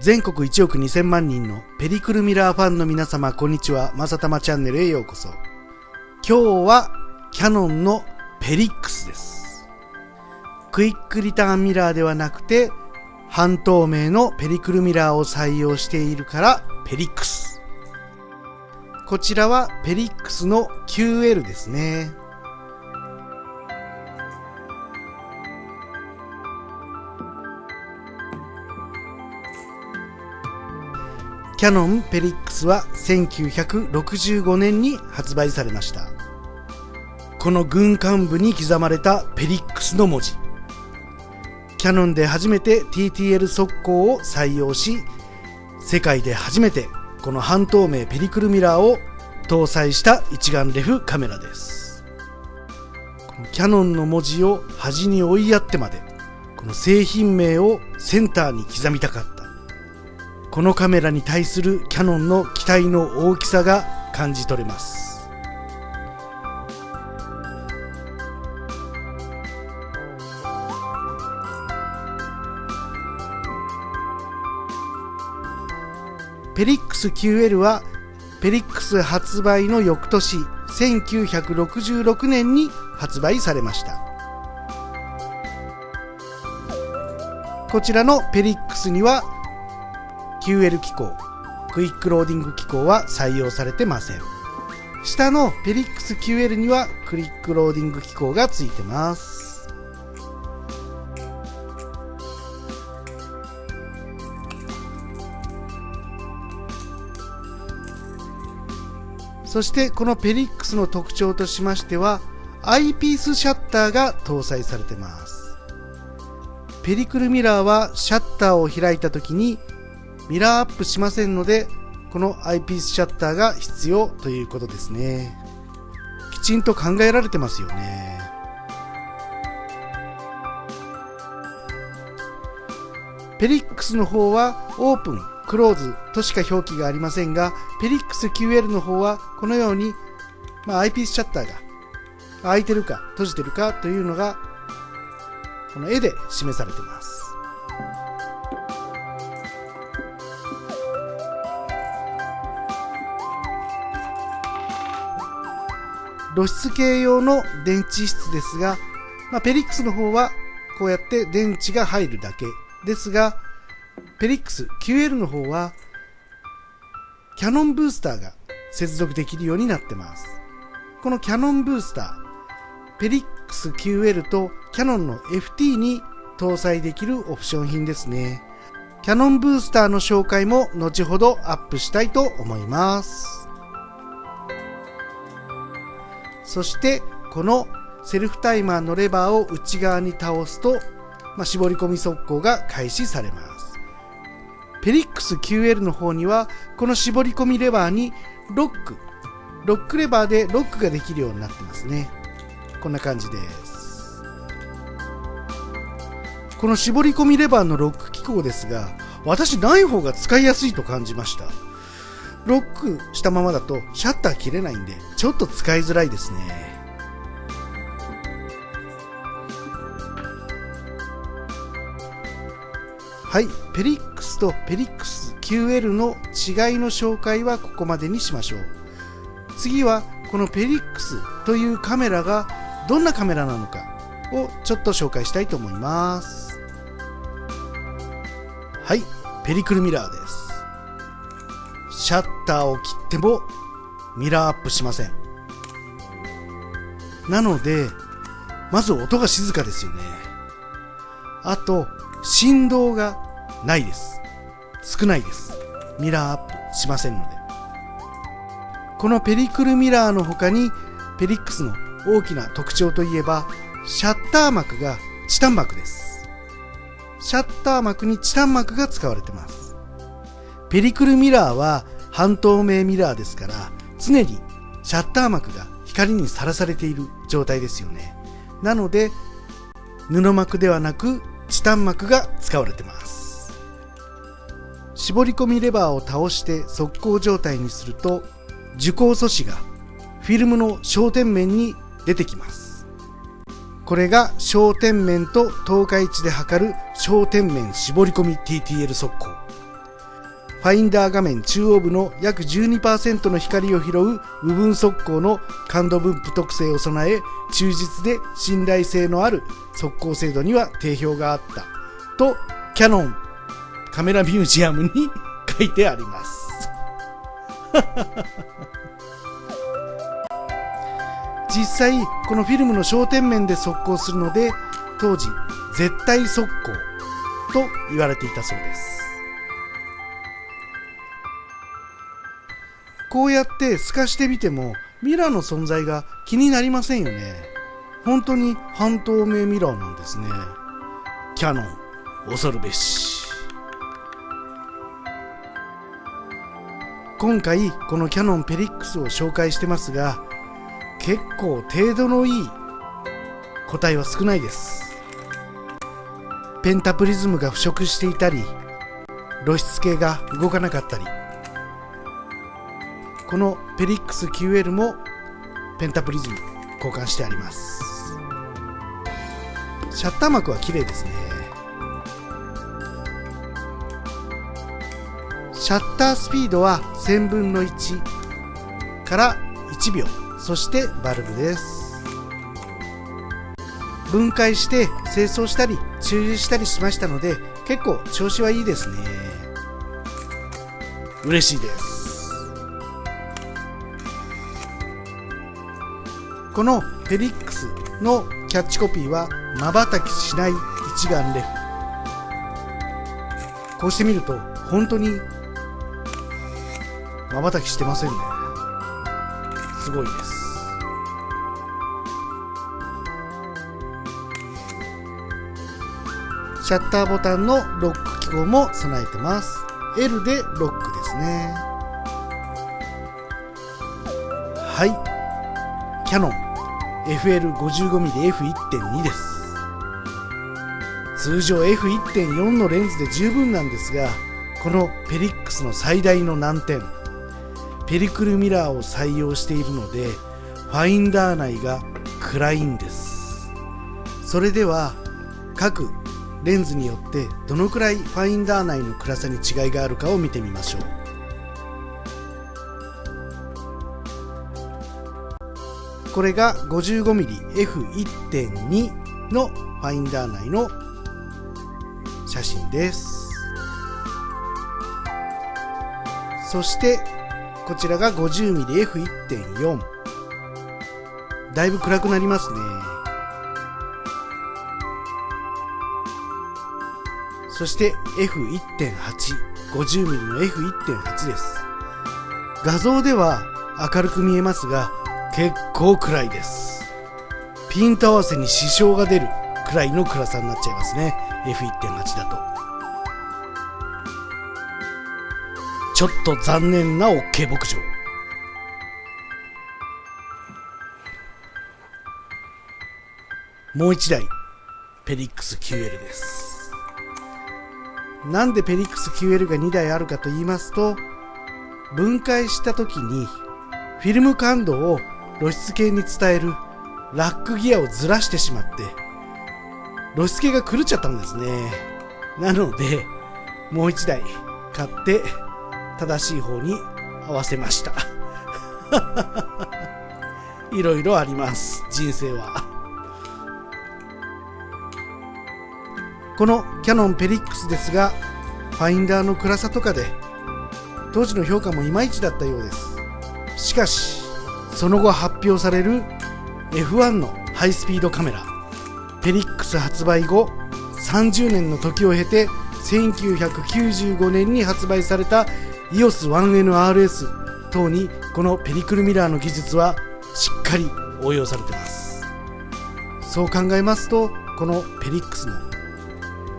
全国1億2000万人のペリクルミラーファンの皆様、こんにちは。まさたまチャンネルへようこそ。今日はキャノンのペリックスです。クイックリターンミラーではなくて、半透明のペリクルミラーを採用しているからペリックス。こちらはペリックスの QL ですね。ャノンペリックスは1965年に発売されました。この軍艦部に刻まれたペリックスの文字。キャノンで初めて TTL 速攻を採用し、世界で初めてこの半透明ペリクルミラーを搭載した一眼レフカメラです。キャノンの文字を端に追いやってまで、この製品名をセンターに刻みたかった。このカメラに対するキャノンの期待の大きさが感じ取れます。ペリックス QL はペリックス発売の翌年1966年に発売されました。こちらのペリックスには QL 機構、クイックローディング機構は採用されてません。下のペリックス QL にはクイックローディング機構がついてます。そしてこのペリックスの特徴としましては、アイピースシャッターが搭載されてます。ペリクルミラーはシャッターを開いた時にミラーアップしませんので、このアイピースシャッターが必要ということですね。きちんと考えられてますよね。ペリックスの方はオープン、クローズとしか表記がありませんが、ペリックス QL の方はこのように、まあ、アイピースシャッターが開いてるか閉じてるかというのがこの絵で示されています。露出系用の電池室ですが、まあ、ペリックスの方はこうやって電池が入るだけですが、ペリックス QL の方はキャノンブースターが接続できるようになってます。このキャノンブースター、ペリックス QL とキャノンの FT に搭載できるオプション品ですね。キャノンブースターの紹介も後ほどアップしたいと思います。そしてこのセルフタイマーのレバーを内側に倒すと、まあ、絞り込み速攻が開始されます。ペリックス QL の方にはこの絞り込みレバーにロック、ロックレバーでロックができるようになってますね。こんな感じです。この絞り込みレバーのロック機構ですが、私ない方が使いやすいと感じました。ロックしたままだとシャッター切れないんで、ちょっと使いづらいですね。はい、ペリックスとペリックス QL の違いの紹介はここまでにしましょう。次はこのペリックスというカメラがどんなカメラなのかをちょっと紹介したいと思います。はい、ペリクルミラーです。シャッターを切ってもミラーアップしません。なので、まず音が静かですよね。あと、振動がないです。少ないです。ミラーアップしませんので。このペリクルミラーの他に、ペリックスの大きな特徴といえば、シャッター膜がチタン膜です。シャッター膜にチタン膜が使われてます。ペリクルミラーは半透明ミラーですから常にシャッター膜が光にさらされている状態ですよね。なので布膜ではなくチタン膜が使われてます。絞り込みレバーを倒して速攻状態にすると受光素子がフィルムの焦点面に出てきます。これが焦点面と透過位置で測る焦点面絞り込み TTL 速攻。ファインダー画面中央部の約12%の光を拾う部分速攻の感度分布特性を備え忠実で信頼性のある速攻精度には定評があった。とキャノンカメラミュージアムに書いてあります。実際このフィルムの焦点面で速攻するので当時絶対速攻と言われていたそうです。こうやって透かしてみてもミラーの存在が気になりませんよね。本当に半透明ミラーなんですね。キャノン恐るべし。今回このキャノンペリックスを紹介してますが結構程度のいい個体は少ないです。ペンタプリズムが腐食していたり露出系が動かなかったりこのペリックス QL もペンタプリズム交換してあります。シャッター膜は綺麗ですね。シャッタースピードは1000分の1から1秒。そしてバルブです。分解して清掃したり注入したりしましたので結構調子はいいですね。嬉しいです。このフェリックスのキャッチコピーは瞬きしない一眼レフ。こうして見ると本当に瞬きしてませんね。すごいです。シャッターボタンのロック機構も備えてます。L でロックですね。はい。キャノン FL55mmF1.2 です。通常 F1.4 のレンズで十分なんですがこのペリックスの最大の難点。ペリクルミラーを採用しているのでファインダー内が暗いんです。それでは各レンズによってどのくらいファインダー内の暗さに違いがあるかを見てみましょう。これが 55mmF1.2 のファインダー内の写真です。そしてこちらが 50mmF1.4 だいぶ暗くなりますね。そして F1.8 50mm の F1.8 です。画像では明るく見えますが結構暗いです。ピント合わせに支障が出るくらいの暗さになっちゃいますね。F1.8 だと。ちょっと残念な OK 牧場もう一台。ペリックス QL です。なんでペリックス QL が2台あるかと言いますと分解した時にフィルム感度を露出系に伝えるラックギアをずらしてしまって露出系が狂っちゃったんですね。なのでもう一台買って正しい方に合わせました。いろいろあります人生は。このキャノンペリックスですがファインダーの暗さとかで当時の評価もいまいちだったようです。しかしその後発表される F1 のハイスピードカメラ。ペリックス発売後30年の時を経て1995年に発売された EOS1NRS 等にこのペリクルミラーの技術はしっかり応用されてます。そう考えますとこのペリックスの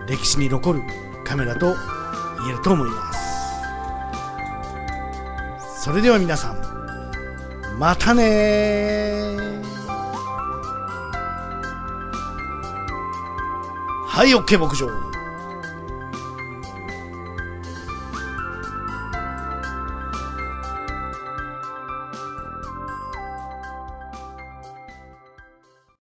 歴史に残るカメラと言えると思います。それでは皆さんまたねはい OK 牧場。